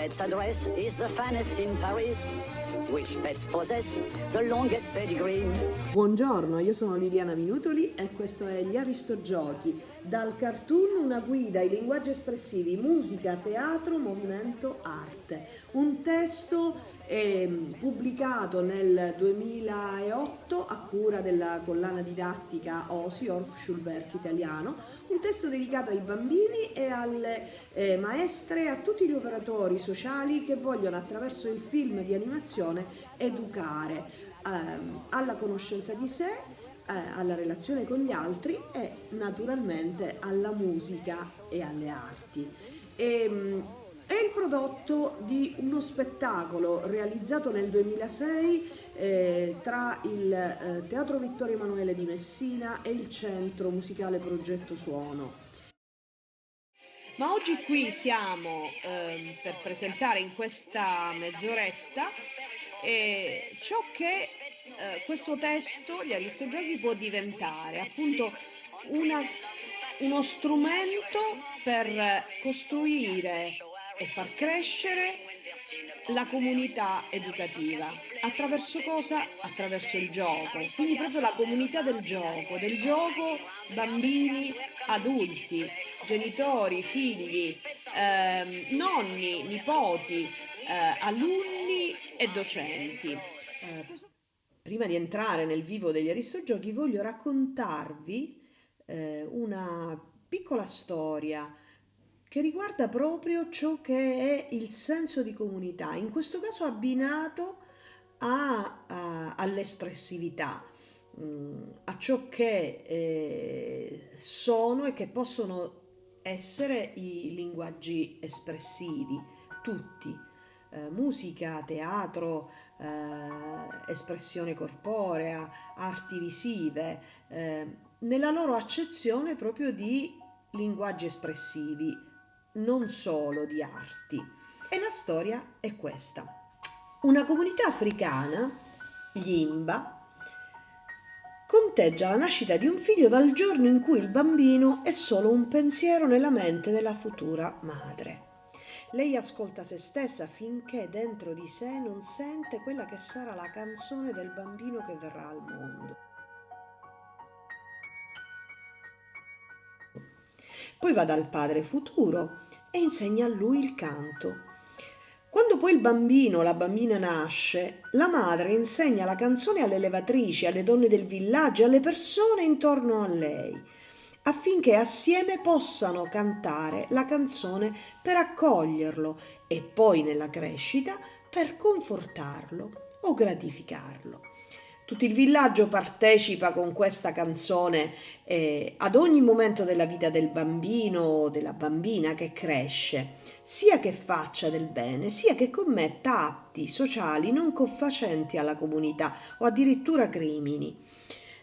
pet's address is the finest in Paris. Which pets possess the longest pedigree. Buongiorno, io sono Liliana Minutoli e questo è Gli Aristogiochi. Dal cartoon una guida ai linguaggi espressivi, musica, teatro, movimento, arte. Un testo eh, pubblicato nel 2008 a cura della collana didattica OSI, Orff Schulwerk italiano, un testo dedicato ai bambini e alle eh, maestre e a tutti gli operatori sociali che vogliono attraverso il film di animazione educare ehm, alla conoscenza di sé, eh, alla relazione con gli altri e naturalmente alla musica e alle arti. E, ehm, è il prodotto di uno spettacolo realizzato nel 2006 eh, tra il eh, Teatro Vittorio Emanuele di Messina e il Centro Musicale Progetto Suono. Ma oggi qui siamo eh, per presentare in questa mezz'oretta eh, ciò che eh, questo testo, gli Aristogiochi, può diventare, appunto una, uno strumento per costruire e far crescere la comunità educativa. Attraverso cosa? Attraverso il gioco. Quindi proprio la comunità del gioco, del gioco bambini, adulti, genitori, figli, ehm, nonni, nipoti, eh, alunni e docenti. Eh, prima di entrare nel vivo degli Aristogiochi voglio raccontarvi eh, una piccola storia che riguarda proprio ciò che è il senso di comunità, in questo caso abbinato all'espressività, mm, a ciò che eh, sono e che possono essere i linguaggi espressivi, tutti, eh, musica, teatro, eh, espressione corporea, arti visive, eh, nella loro accezione proprio di linguaggi espressivi, non solo di arti. E la storia è questa. Una comunità africana, gli Imba, conteggia la nascita di un figlio dal giorno in cui il bambino è solo un pensiero nella mente della futura madre. Lei ascolta se stessa finché dentro di sé non sente quella che sarà la canzone del bambino che verrà al mondo. Poi va dal padre futuro e insegna a lui il canto. Quando poi il bambino o la bambina nasce, la madre insegna la canzone alle levatrici, alle donne del villaggio, alle persone intorno a lei, affinché assieme possano cantare la canzone per accoglierlo e poi nella crescita per confortarlo o gratificarlo. Tutto il villaggio partecipa con questa canzone eh, ad ogni momento della vita del bambino o della bambina che cresce, sia che faccia del bene, sia che commetta atti sociali non confacenti alla comunità o addirittura crimini.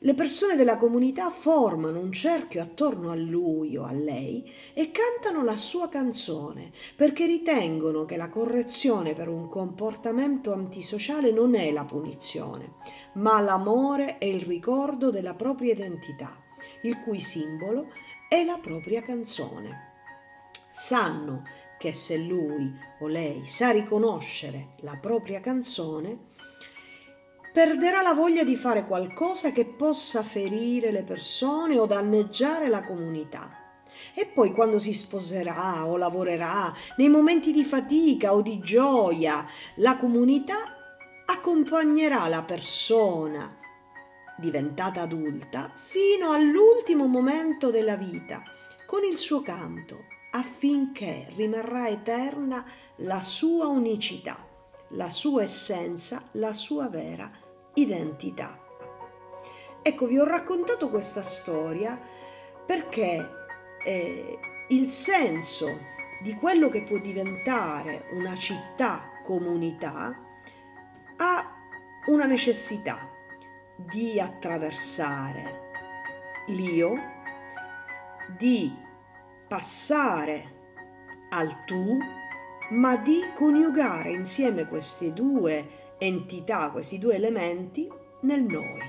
Le persone della comunità formano un cerchio attorno a lui o a lei e cantano la sua canzone perché ritengono che la correzione per un comportamento antisociale non è la punizione, ma l'amore e il ricordo della propria identità, il cui simbolo è la propria canzone. Sanno che se lui o lei sa riconoscere la propria canzone, perderà la voglia di fare qualcosa che possa ferire le persone o danneggiare la comunità. E poi quando si sposerà o lavorerà, nei momenti di fatica o di gioia, la comunità accompagnerà la persona diventata adulta fino all'ultimo momento della vita con il suo canto affinché rimarrà eterna la sua unicità, la sua essenza, la sua vera identità. Ecco, vi ho raccontato questa storia perché eh, il senso di quello che può diventare una città comunità ha una necessità di attraversare l'io, di passare al tu, ma di coniugare insieme queste due entità, questi due elementi, nel noi.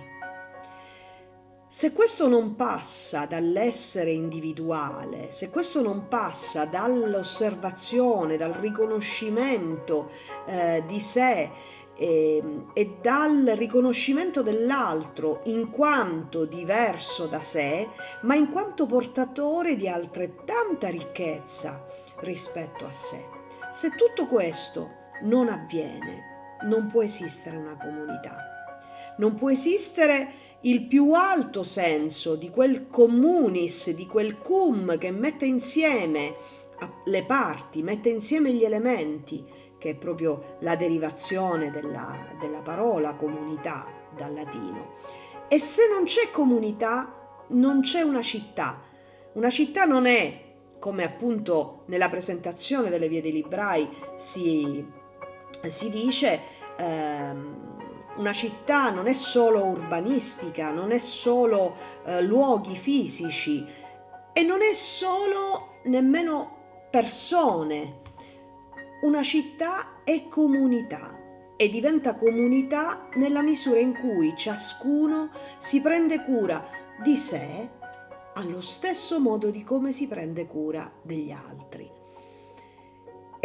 Se questo non passa dall'essere individuale, se questo non passa dall'osservazione, dal riconoscimento eh, di sé eh, e dal riconoscimento dell'altro in quanto diverso da sé, ma in quanto portatore di altrettanta ricchezza rispetto a sé. Se tutto questo non avviene, non può esistere una comunità. Non può esistere il più alto senso di quel communis, di quel cum che mette insieme le parti, mette insieme gli elementi, che è proprio la derivazione della, della parola comunità dal latino. E se non c'è comunità, non c'è una città. Una città non è, come appunto nella presentazione delle vie dei librai si, si dice, ehm, una città non è solo urbanistica, non è solo eh, luoghi fisici e non è solo nemmeno persone. Una città è comunità e diventa comunità nella misura in cui ciascuno si prende cura di sé allo stesso modo di come si prende cura degli altri.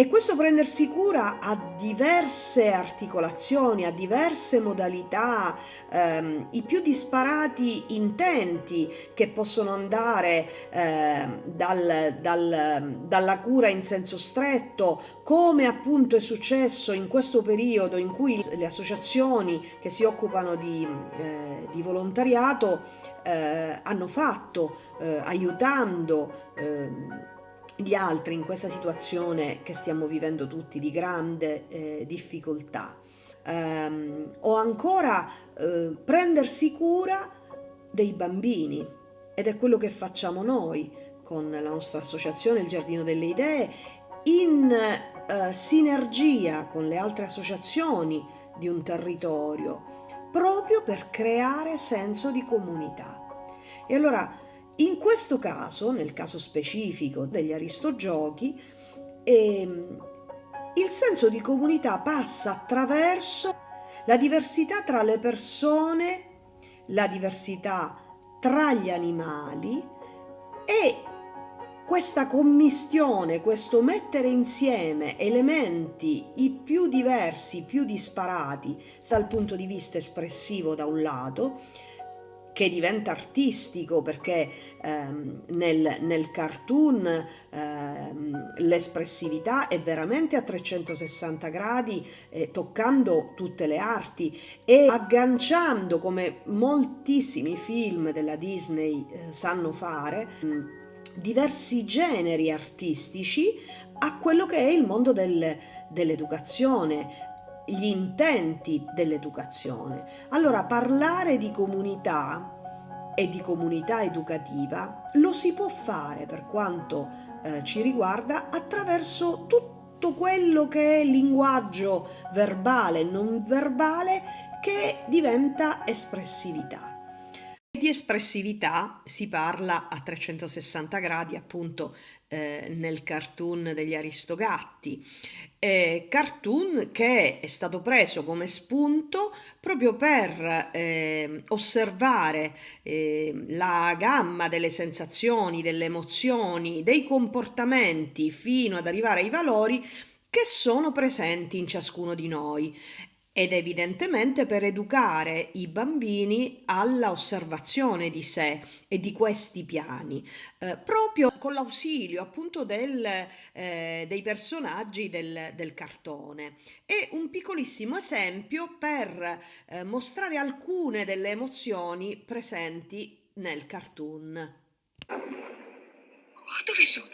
E questo prendersi cura ha diverse articolazioni, ha diverse modalità, ehm, i più disparati intenti che possono andare eh, dal, dal, dalla cura in senso stretto, come appunto è successo in questo periodo in cui le associazioni che si occupano di, eh, di volontariato eh, hanno fatto, eh, aiutando ehm, gli altri in questa situazione che stiamo vivendo tutti di grande eh, difficoltà. Um, o ancora eh, prendersi cura dei bambini ed è quello che facciamo noi con la nostra associazione Il Giardino delle Idee in eh, sinergia con le altre associazioni di un territorio proprio per creare senso di comunità. E allora in questo caso, nel caso specifico degli aristogiochi, ehm, il senso di comunità passa attraverso la diversità tra le persone, la diversità tra gli animali e questa commistione, questo mettere insieme elementi i più diversi, più disparati dal punto di vista espressivo da un lato, che diventa artistico perché ehm, nel, nel, cartoon ehm, l'espressività è veramente a 360 gradi, eh, toccando tutte le arti e agganciando come moltissimi film della Disney eh, sanno fare. Mm, diversi generi artistici a quello che è il mondo del, dell'educazione, gli intenti dell'educazione. Allora parlare di comunità e di comunità educativa lo si può fare per quanto eh, ci riguarda attraverso tutto quello che è linguaggio verbale e non verbale che diventa espressività. Di espressività si parla a 360 gradi appunto eh, nel cartoon degli Aristogatti, eh, cartoon che è stato preso come spunto proprio per eh, osservare eh, la gamma delle sensazioni, delle emozioni, dei comportamenti fino ad arrivare ai valori che sono presenti in ciascuno di noi ed evidentemente per educare i bambini alla osservazione di sé e di questi piani, eh, proprio con l'ausilio appunto del, eh, dei personaggi del, del, cartone. E un piccolissimo esempio per eh, mostrare alcune delle emozioni presenti nel cartoon. Dove sono?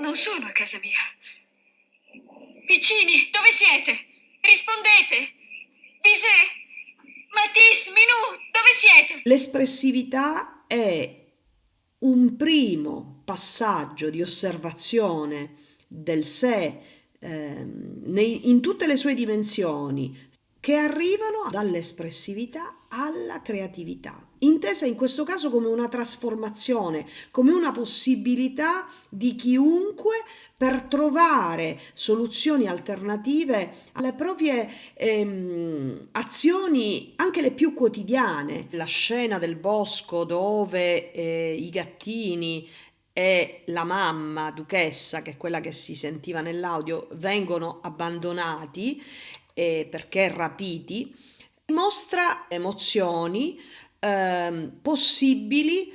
Non sono a casa mia. Piccini, dove siete? Rispondete! Bisè! Matisse, Minù, dove siete? L'espressività è un primo passaggio di osservazione del sé eh, nei, in tutte le sue dimensioni che arrivano dall'espressività alla creatività. Intesa in questo caso come una trasformazione, come una possibilità di chiunque per trovare soluzioni alternative alle proprie ehm, azioni, anche le più quotidiane. La scena del bosco dove eh, i gattini e la mamma duchessa, che è quella che si sentiva nell'audio, vengono abbandonati eh, perché rapiti, mostra emozioni eh, possibili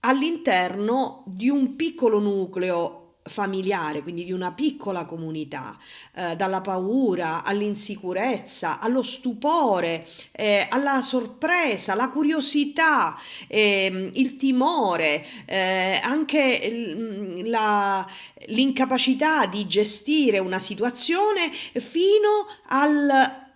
all'interno di un piccolo nucleo familiare, quindi di una piccola comunità, eh, dalla paura all'insicurezza, allo stupore, eh, alla sorpresa, la curiosità, eh, il timore, eh, anche la, l'incapacità di gestire una situazione fino al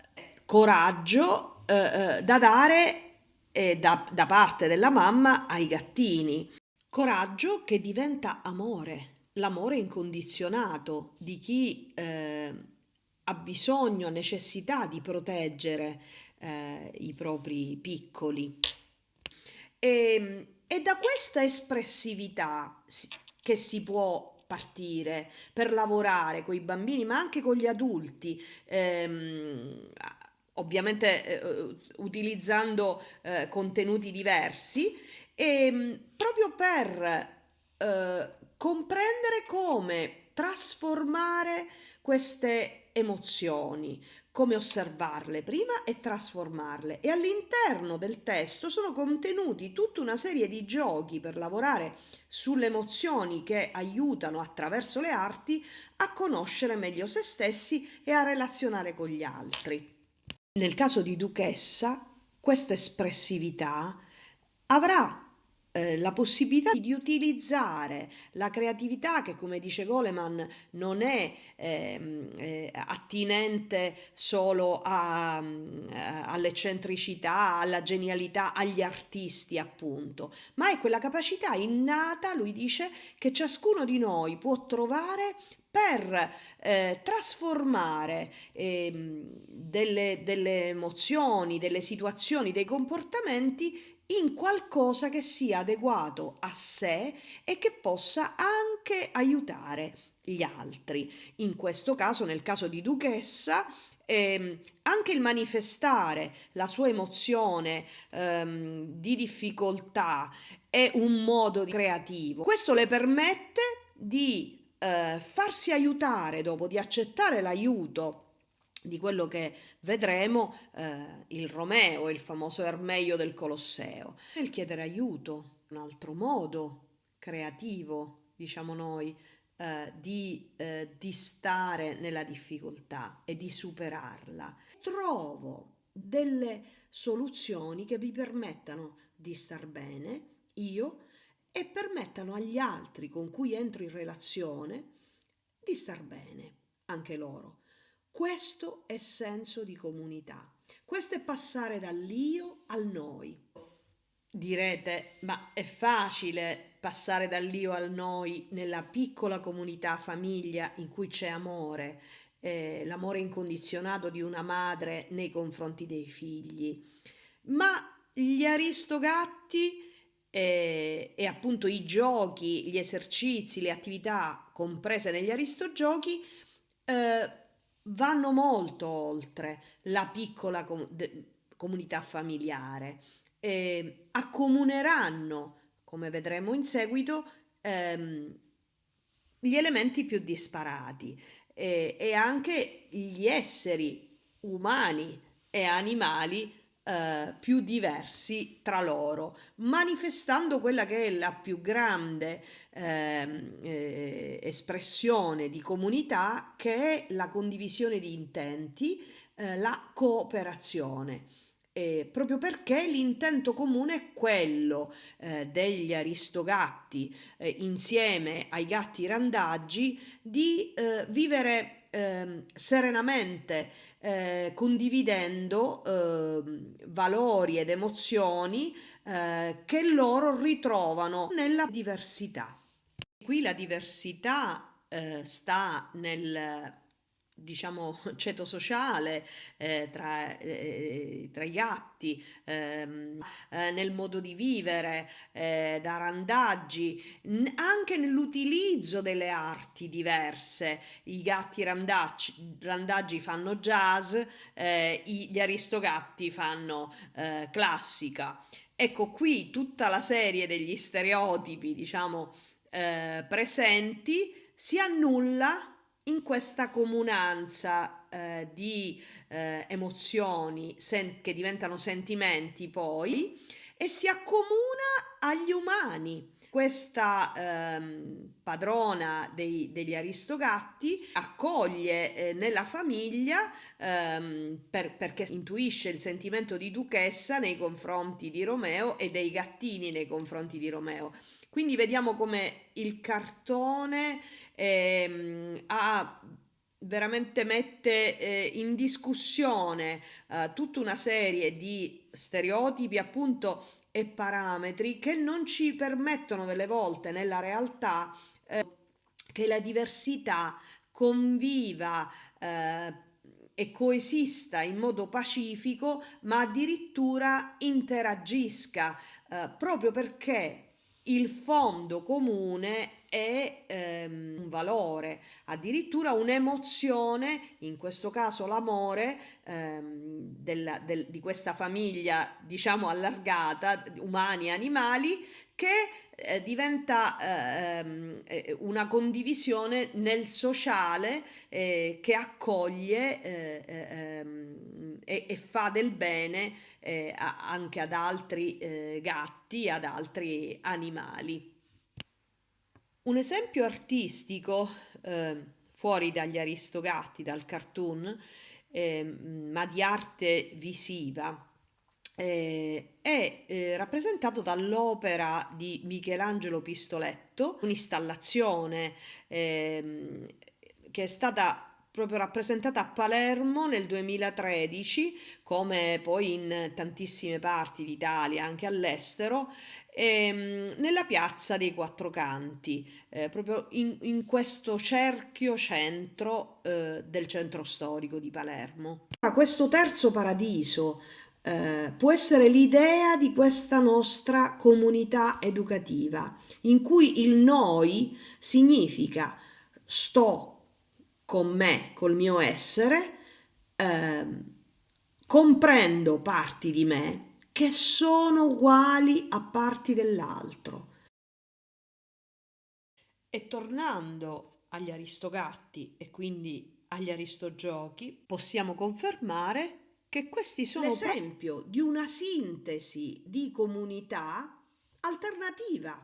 coraggio eh, eh, da dare da, da parte della mamma ai gattini. Coraggio che diventa amore l'amore incondizionato di chi eh, ha bisogno, ha necessità di proteggere eh, i propri piccoli. E, e da questa espressività che si può partire per lavorare con i bambini, ma anche con gli adulti, ehm, ovviamente eh, utilizzando eh, contenuti diversi, e ehm, proprio per eh, comprendere come trasformare queste emozioni, come osservarle prima e trasformarle. E all'interno del testo sono contenuti tutta una serie di giochi per lavorare sulle emozioni che aiutano attraverso le arti a conoscere meglio se stessi e a relazionare con gli altri. Nel caso di Duchessa, questa espressività avrà eh, la possibilità di utilizzare la creatività che come dice Goleman non è ehm, eh, attinente solo a, eh, all'eccentricità, alla genialità, agli artisti appunto, ma è quella capacità innata, lui dice, che ciascuno di noi può trovare per eh, trasformare eh, delle, delle emozioni, delle situazioni, dei comportamenti in qualcosa che sia adeguato a sé e che possa anche aiutare gli altri. In questo caso, nel caso di Duchessa, ehm, anche il manifestare la sua emozione ehm, di difficoltà è un modo creativo. Questo le permette di eh, farsi aiutare dopo, di accettare l'aiuto di quello che vedremo eh, il Romeo, il famoso Ermeio del Colosseo. Nel chiedere aiuto, un altro modo creativo, diciamo noi, eh, di, eh, di stare nella difficoltà e di superarla. Trovo delle soluzioni che vi permettano di star bene, io, e permettano agli altri con cui entro in relazione di star bene, anche loro. Questo è senso di comunità. Questo è passare dall'io al noi. Direte, ma è facile passare dall'io al noi nella piccola comunità famiglia in cui c'è amore, eh, l'amore incondizionato di una madre nei confronti dei figli. Ma gli aristogatti eh, e appunto i giochi, gli esercizi, le attività comprese negli aristogiochi eh, vanno molto oltre la piccola com- de- comunità familiare, eh, accomuneranno, come vedremo in seguito, ehm, gli elementi più disparati eh, e anche gli esseri umani e animali eh, più diversi tra loro, manifestando quella che è la più grande ehm, eh, espressione di comunità che è la condivisione di intenti, eh, la cooperazione. Eh, proprio perché l'intento comune è quello eh, degli aristogatti eh, insieme ai gatti randaggi di eh, vivere ehm, serenamente eh, condividendo eh, valori ed emozioni eh, che loro ritrovano nella diversità. Qui la diversità eh, sta nel diciamo, ceto sociale eh, tra, eh, tra, i gatti, ehm, eh, nel modo di vivere, eh, da randaggi, anche nell'utilizzo delle arti diverse. I gatti randaggi, randaggi fanno jazz, eh, gli aristogatti fanno eh, classica. Ecco qui tutta la serie degli stereotipi, diciamo, presenti si annulla in questa comunanza eh, di eh, emozioni che diventano sentimenti poi e si accomuna agli umani. Questa ehm, padrona dei, degli aristogatti accoglie eh, nella famiglia ehm, per, perché intuisce il sentimento di duchessa nei confronti di Romeo e dei gattini nei confronti di Romeo. Quindi vediamo come il cartone ehm, ha veramente mette eh, in discussione eh, tutta una serie di stereotipi appunto e parametri che non ci permettono delle volte nella realtà eh, che la diversità conviva eh, e coesista in modo pacifico, ma addirittura interagisca, eh, proprio perché il fondo comune è ehm, un valore, addirittura un'emozione, in questo caso l'amore ehm, della, del, di questa famiglia, diciamo allargata, umani e animali, che eh, diventa ehm, eh, una condivisione nel sociale eh, che accoglie eh, eh, ehm, e, e, fa del bene eh, anche ad altri gatti, ad altri animali. Un esempio artistico fuori dagli aristogatti, dal cartoon, ehm, ma di arte visiva, eh, è eh, rappresentato dall'opera di Michelangelo Pistoletto, un'installazione eh, che è stata proprio rappresentata a Palermo nel 2013, come poi in tantissime parti d'Italia, anche all'estero, ehm, nella piazza dei Quattro Canti, eh, proprio in, in, questo cerchio centro eh, del centro storico di Palermo. Questo terzo paradiso eh, può essere l'idea di questa nostra comunità educativa, in cui il noi significa sto con me, col mio essere, eh, comprendo parti di me che sono uguali a parti dell'altro. E tornando agli aristogatti e quindi agli aristogiochi, possiamo confermare che questi sono l'esempio di una sintesi di comunità alternativa,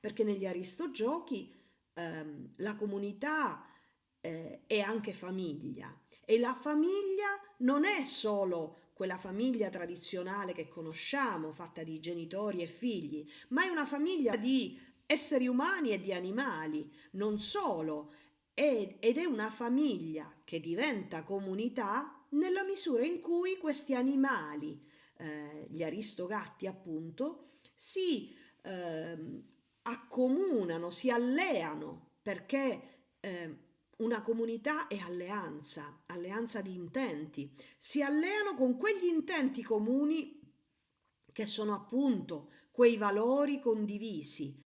perché negli aristogiochi ehm, la comunità eh, è anche famiglia. E la famiglia non è solo quella famiglia tradizionale che conosciamo, fatta di genitori e figli, ma è una famiglia di esseri umani e di animali, non solo, ed è una famiglia che diventa comunità nella misura in cui questi animali, eh, gli aristogatti appunto, si eh, accomunano, si alleano perché eh, una comunità è alleanza, alleanza di intenti, si alleano con quegli intenti comuni che sono appunto quei valori condivisi.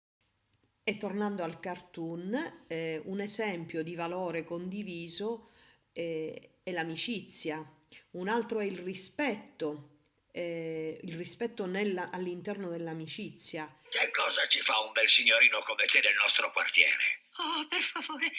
E tornando al cartoon, eh, un esempio di valore condiviso eh, è l'amicizia, un altro è il rispetto, eh, il rispetto all'interno dell'amicizia. Che cosa ci fa un bel signorino come te nel nostro quartiere? Oh, per favore,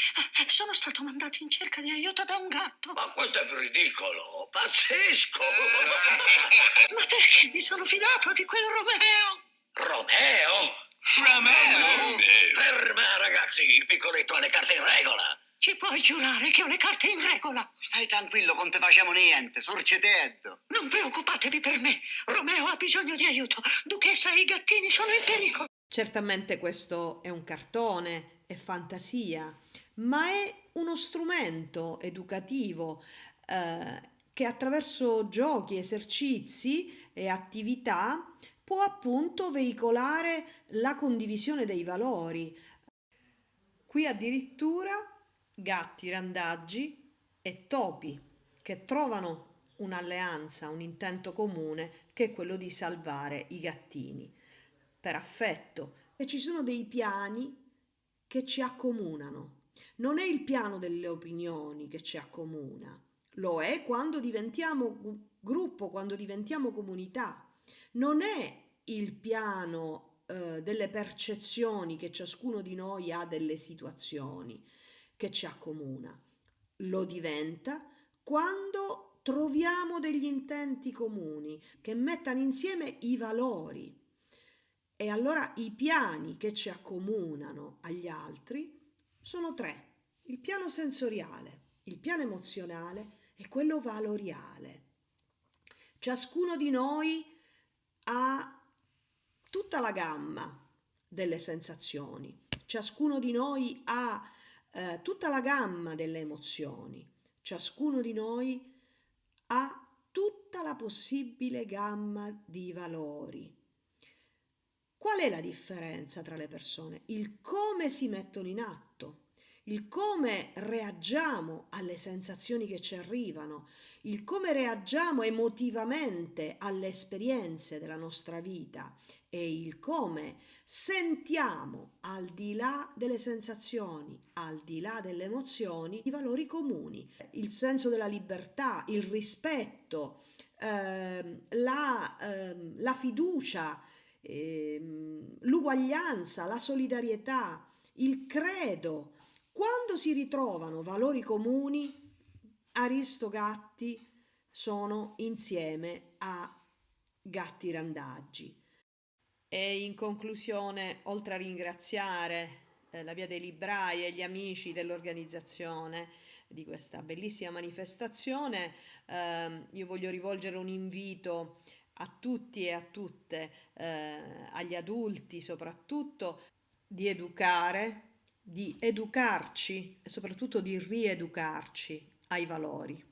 sono stato mandato in cerca di aiuto da un gatto. Ma questo è ridicolo, pazzesco! Ma perché mi sono fidato di quel Romeo? Romeo? Romeo? Per me, ragazzi, il piccoletto ha le carte in regola. Ci puoi giurare che ho le carte in regola? Stai tranquillo, non te facciamo niente, sorceteddo. Non preoccupatevi per me. Romeo ha bisogno di aiuto. Duchessa e i gattini sono in pericolo. Certamente questo è un cartone, è fantasia, ma è uno strumento educativo eh, che attraverso giochi, esercizi e attività può appunto veicolare la condivisione dei valori. Qui addirittura gatti randaggi e topi che trovano un'alleanza, un intento comune che è quello di salvare i gattini per affetto. E ci sono dei piani che ci accomunano. Non è il piano delle opinioni che ci accomuna, lo è quando diventiamo gruppo, quando diventiamo comunità. Non è il piano eh, delle percezioni che ciascuno di noi ha delle situazioni che ci accomuna. Lo diventa quando troviamo degli intenti comuni che mettano insieme i valori. E allora i piani che ci accomunano agli altri sono tre. Il piano sensoriale, il piano emozionale e quello valoriale. Ciascuno di noi ha tutta la gamma delle sensazioni, ciascuno di noi ha eh, tutta la gamma delle emozioni, ciascuno di noi ha tutta la possibile gamma di valori. Qual è la differenza tra le persone? Il come si mettono in atto il come reagiamo alle sensazioni che ci arrivano, il come reagiamo emotivamente alle esperienze della nostra vita e il come sentiamo al di là delle sensazioni, al di là delle emozioni, i valori comuni, il senso della libertà, il rispetto, ehm, la, ehm, la, fiducia, ehm, l'uguaglianza, la solidarietà, il credo, quando si ritrovano valori comuni, Aristogatti sono insieme a Gatti Randaggi. E in conclusione, oltre a ringraziare eh, la Via dei Librai e gli amici dell'organizzazione di questa bellissima manifestazione, eh, io voglio rivolgere un invito a tutti e a tutte, eh, agli adulti soprattutto, di educare di educarci e soprattutto di rieducarci ai valori,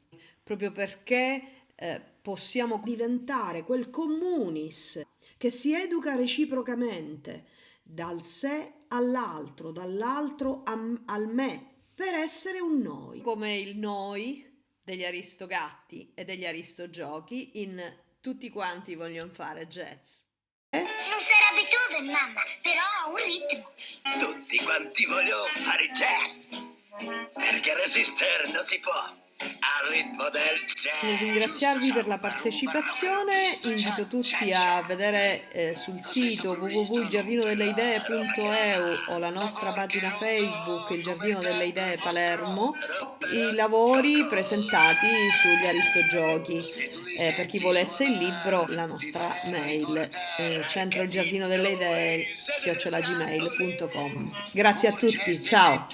proprio perché eh, possiamo diventare quel communis che si educa reciprocamente dal sé all'altro, dall'altro al me, per essere un noi, come il noi degli Aristogatti e degli Aristogiochi in Tutti quanti vogliono fare jazz. Non sarà Beethoven, mamma, però ha un ritmo. Tutti quanti vogliono fare jazz. Perché resistere non si può Nel ringraziarvi per la partecipazione, invito tutti a vedere eh, sul sito www.giardinodelleidee.eu o la nostra pagina Facebook Il Giardino delle Idee Palermo i lavori presentati sugli Aristogiochi. Eh, per chi volesse il libro, la nostra mail eh, centro il giardino delle idee chiocciolagmail.com. Grazie a tutti, ciao!